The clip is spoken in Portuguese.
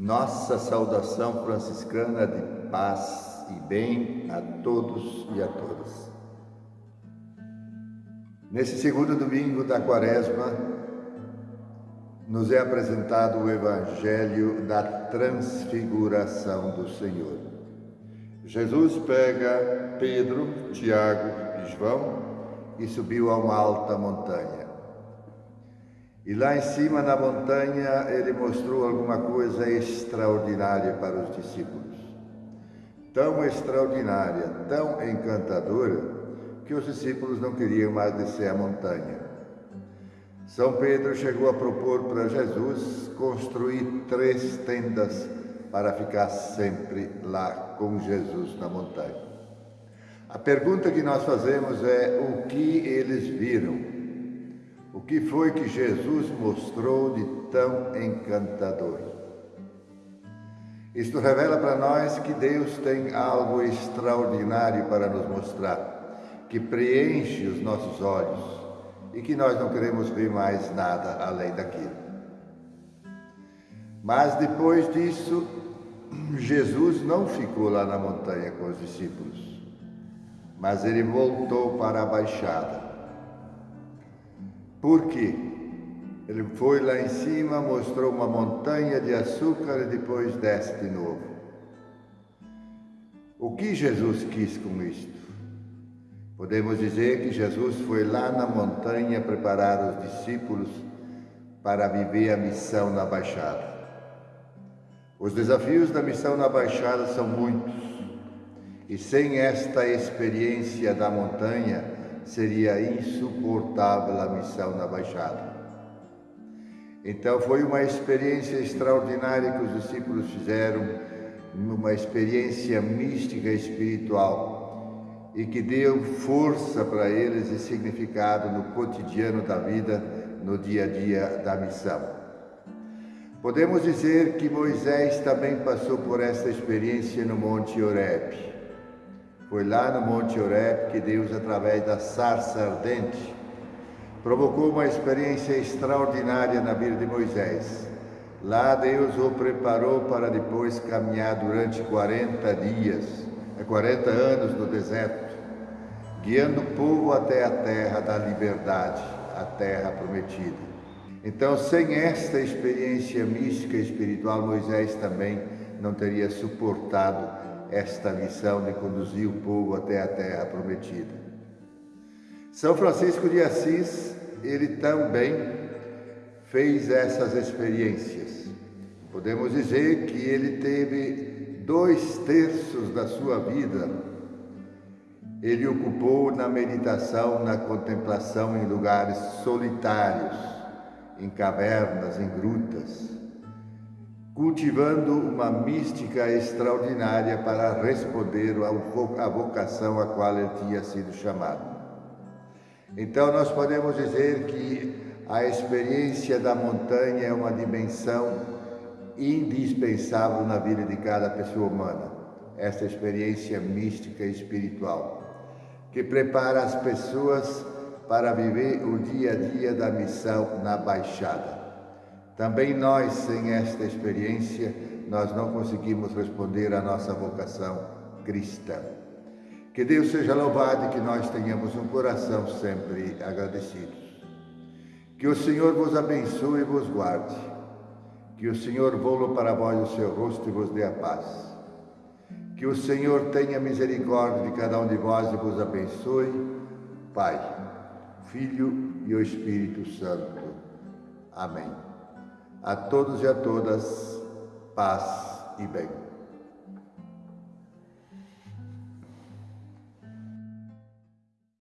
Nossa saudação franciscana de paz e bem a todos e a todas. Nesse segundo domingo da quaresma, nos é apresentado o Evangelho da Transfiguração do Senhor. Jesus pega Pedro, Tiago e João e subiu a uma alta montanha. E lá em cima na montanha ele mostrou alguma coisa extraordinária para os discípulos. Tão extraordinária, tão encantadora, que os discípulos não queriam mais descer a montanha. São Pedro chegou a propor para Jesus construir três tendas para ficar sempre lá com Jesus na montanha. A pergunta que nós fazemos é o que eles viram o que foi que Jesus mostrou de tão encantador? Isto revela para nós que Deus tem algo extraordinário para nos mostrar, que preenche os nossos olhos e que nós não queremos ver mais nada além daquilo. Mas depois disso, Jesus não ficou lá na montanha com os discípulos, mas ele voltou para a baixada por quê? Ele foi lá em cima, mostrou uma montanha de açúcar e depois desce de novo. O que Jesus quis com isto? Podemos dizer que Jesus foi lá na montanha preparar os discípulos para viver a missão na Baixada. Os desafios da missão na Baixada são muitos, e sem esta experiência da montanha, seria insuportável a missão na Baixada. Então foi uma experiência extraordinária que os discípulos fizeram, uma experiência mística espiritual e que deu força para eles e significado no cotidiano da vida, no dia a dia da missão. Podemos dizer que Moisés também passou por essa experiência no Monte Horebe. Foi lá no Monte Oreb que Deus, através da sarça ardente, provocou uma experiência extraordinária na vida de Moisés. Lá Deus o preparou para depois caminhar durante 40 dias, 40 é, anos no deserto, guiando o povo até a terra da liberdade, a terra prometida. Então, sem esta experiência mística e espiritual, Moisés também não teria suportado esta missão de conduzir o povo até a terra prometida. São Francisco de Assis, ele também fez essas experiências. Podemos dizer que ele teve dois terços da sua vida, ele ocupou na meditação, na contemplação em lugares solitários, em cavernas, em grutas cultivando uma mística extraordinária para responder à vocação a qual ele tinha sido chamado. Então, nós podemos dizer que a experiência da montanha é uma dimensão indispensável na vida de cada pessoa humana, essa experiência mística e espiritual, que prepara as pessoas para viver o dia a dia da missão na Baixada. Também nós, sem esta experiência, nós não conseguimos responder à nossa vocação cristã. Que Deus seja louvado e que nós tenhamos um coração sempre agradecido. Que o Senhor vos abençoe e vos guarde. Que o Senhor volte para vós o seu rosto e vos dê a paz. Que o Senhor tenha misericórdia de cada um de vós e vos abençoe. Pai, Filho e o Espírito Santo. Amém. A todos e a todas, paz e bem.